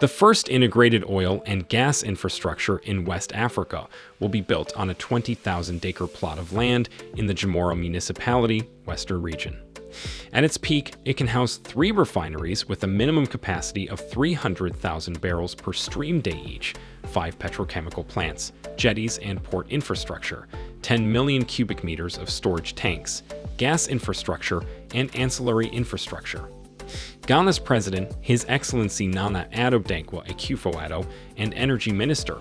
The first integrated oil and gas infrastructure in West Africa will be built on a 20,000-acre plot of land in the Jomoro Municipality, Western Region. At its peak, it can house three refineries with a minimum capacity of 300,000 barrels per stream day each, five petrochemical plants, jetties and port infrastructure, 10 million cubic meters of storage tanks, gas infrastructure, and ancillary infrastructure. Ghana's president, His Excellency Nana Addo Dankwa Akufo-Addo, and Energy Minister,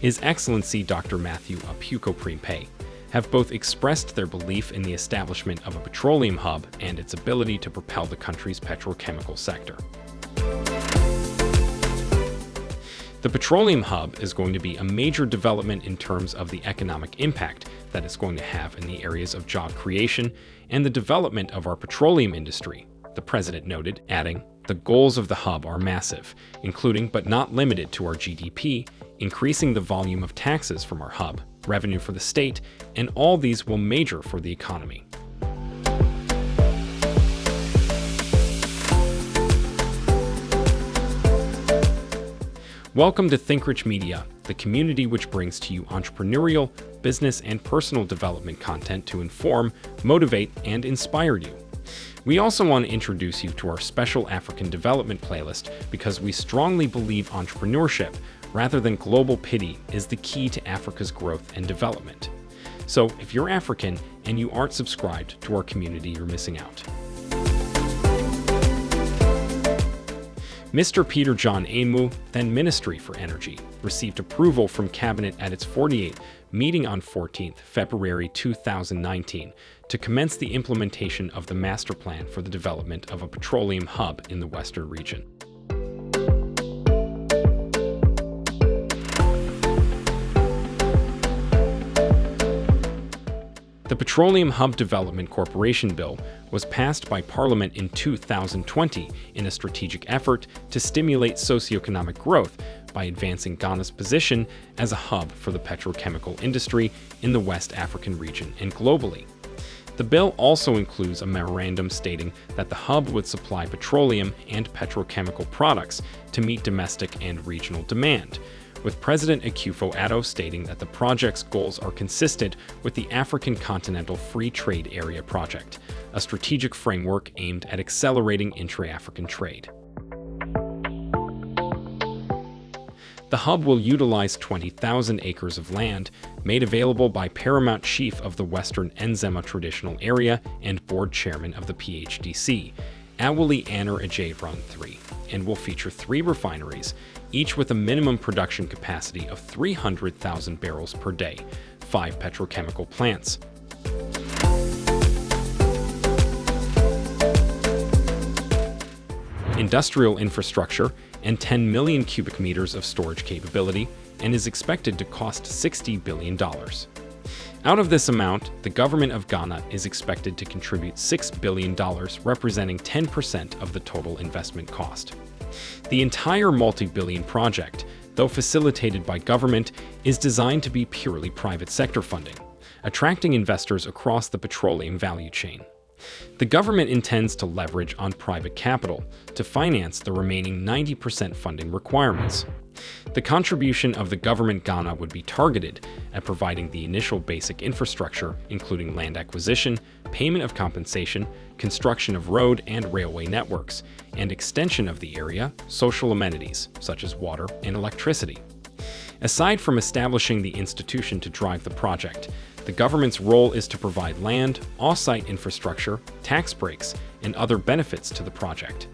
His Excellency Dr. Matthew Opoku have both expressed their belief in the establishment of a petroleum hub and its ability to propel the country's petrochemical sector. The petroleum hub is going to be a major development in terms of the economic impact that it's going to have in the areas of job creation and the development of our petroleum industry, the president noted, adding, the goals of the hub are massive, including but not limited to our GDP, increasing the volume of taxes from our hub, revenue for the state, and all these will major for the economy. Welcome to ThinkRich Media, the community which brings to you entrepreneurial, business, and personal development content to inform, motivate, and inspire you. We also want to introduce you to our special African development playlist because we strongly believe entrepreneurship, rather than global pity, is the key to Africa's growth and development. So if you're African and you aren't subscribed to our community, you're missing out. Mr. Peter John Amewu, then Ministry for Energy, received approval from Cabinet at its 48th meeting on 14th February 2019 to commence the implementation of the master plan for the development of a petroleum hub in the Western region. The Petroleum Hub Development Corporation Bill was passed by Parliament in 2020 in a strategic effort to stimulate socioeconomic growth by advancing Ghana's position as a hub for the petrochemical industry in the West African region and globally. The bill also includes a memorandum stating that the hub would supply petroleum and petrochemical products to meet domestic and regional demand, with President Akufo-Addo stating that the project's goals are consistent with the African Continental Free Trade Area Project, a strategic framework aimed at accelerating intra-African trade. The hub will utilize 20,000 acres of land made available by Paramount Chief of the Western Nzema Traditional Area and Board Chairman of the PHDC, Awulae Annor Adjaye Run 3, and will feature three refineries, each with a minimum production capacity of 300,000 barrels per day, five petrochemical plants. Industrial infrastructure and 10 million cubic meters of storage capability and is expected to cost $60 billion. Out of this amount, the government of Ghana is expected to contribute $6 billion, representing 10% of the total investment cost. The entire multi-billion project, though facilitated by government, is designed to be purely private sector funding, attracting investors across the petroleum value chain. The government intends to leverage on private capital to finance the remaining 90% funding requirements. The contribution of the government Ghana would be targeted at providing the initial basic infrastructure, including land acquisition, payment of compensation, construction of road and railway networks, and extension of the area, social amenities, such as water and electricity. Aside from establishing the institution to drive the project, the government's role is to provide land, off-site infrastructure, tax breaks, and other benefits to the project.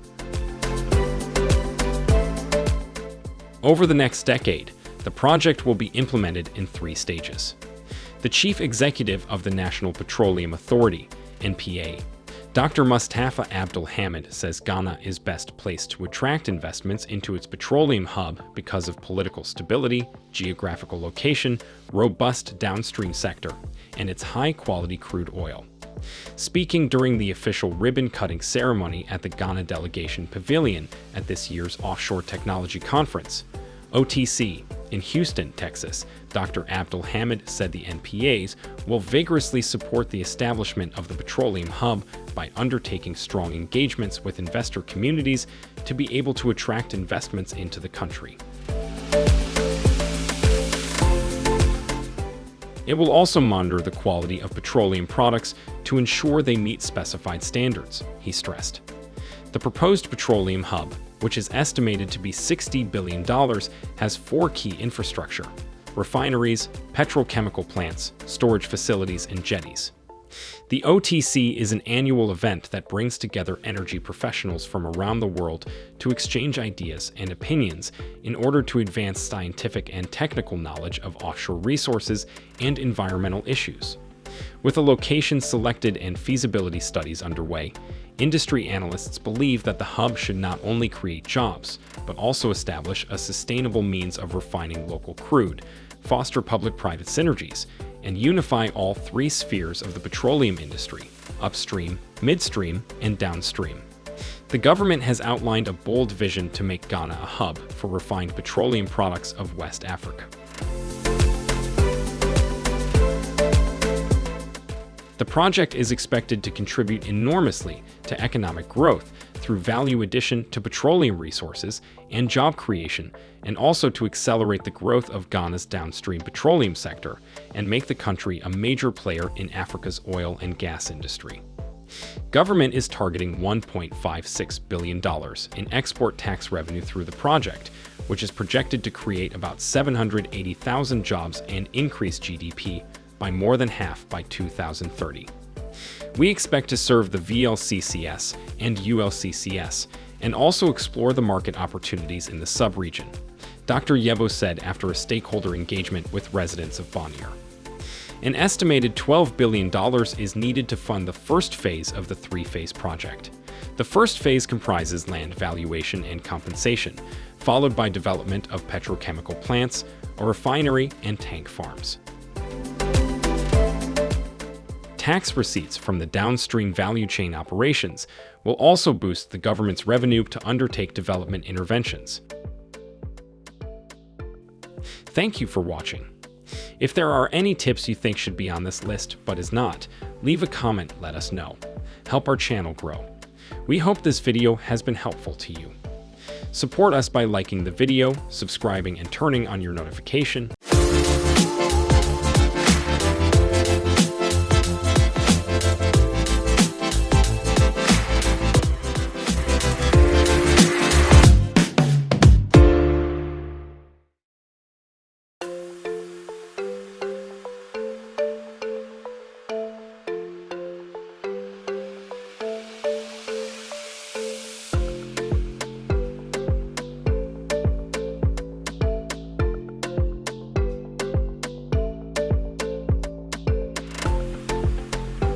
Over the next decade, the project will be implemented in three stages. The chief executive of the National Petroleum Authority, NPA, Dr. Mustapha Abdul Hamid says Ghana is best placed to attract investments into its petroleum hub because of political stability, geographical location, robust downstream sector, and its high-quality crude oil. Speaking during the official ribbon-cutting ceremony at the Ghana Delegation Pavilion at this year's Offshore Technology Conference, OTC, In Houston, Texas, Dr. Abdul Hamid said the NPAs will vigorously support the establishment of the petroleum hub by undertaking strong engagements with investor communities to be able to attract investments into the country. It will also monitor the quality of petroleum products to ensure they meet specified standards, he stressed. The proposed petroleum hub which is estimated to be $60 billion, has four key infrastructure refineries, petrochemical plants, storage facilities, and jetties. The OTC is an annual event that brings together energy professionals from around the world to exchange ideas and opinions in order to advance scientific and technical knowledge of offshore resources and environmental issues. With a location selected and feasibility studies underway, Industry analysts believe that the hub should not only create jobs, but also establish a sustainable means of refining local crude, foster public-private synergies, and unify all three spheres of the petroleum industry, upstream, midstream, and downstream. The government has outlined a bold vision to make Ghana a hub for refined petroleum products of West Africa. The project is expected to contribute enormously to economic growth through value addition to petroleum resources and job creation, and also to accelerate the growth of Ghana's downstream petroleum sector and make the country a major player in Africa's oil and gas industry. Government is targeting $1.56 billion in export tax revenue through the project, which is projected to create about 780,000 jobs and increase GDP by more than half by 2030. We expect to serve the VLCCS and ULCCS and also explore the market opportunities in the sub-region, Dr. Yeboah said after a stakeholder engagement with residents of Bonyere. An estimated $12 billion is needed to fund the first phase of the three-phase project. The first phase comprises land valuation and compensation, followed by development of petrochemical plants, a refinery, and tank farms. Tax receipts from the downstream value chain operations will also boost the government's revenue to undertake development interventions. Thank you for watching. If there are any tips you think should be on this list but is not, leave a comment let us know. Help our channel grow. We hope this video has been helpful to you. Support us by liking the video, subscribing and turning on your notification,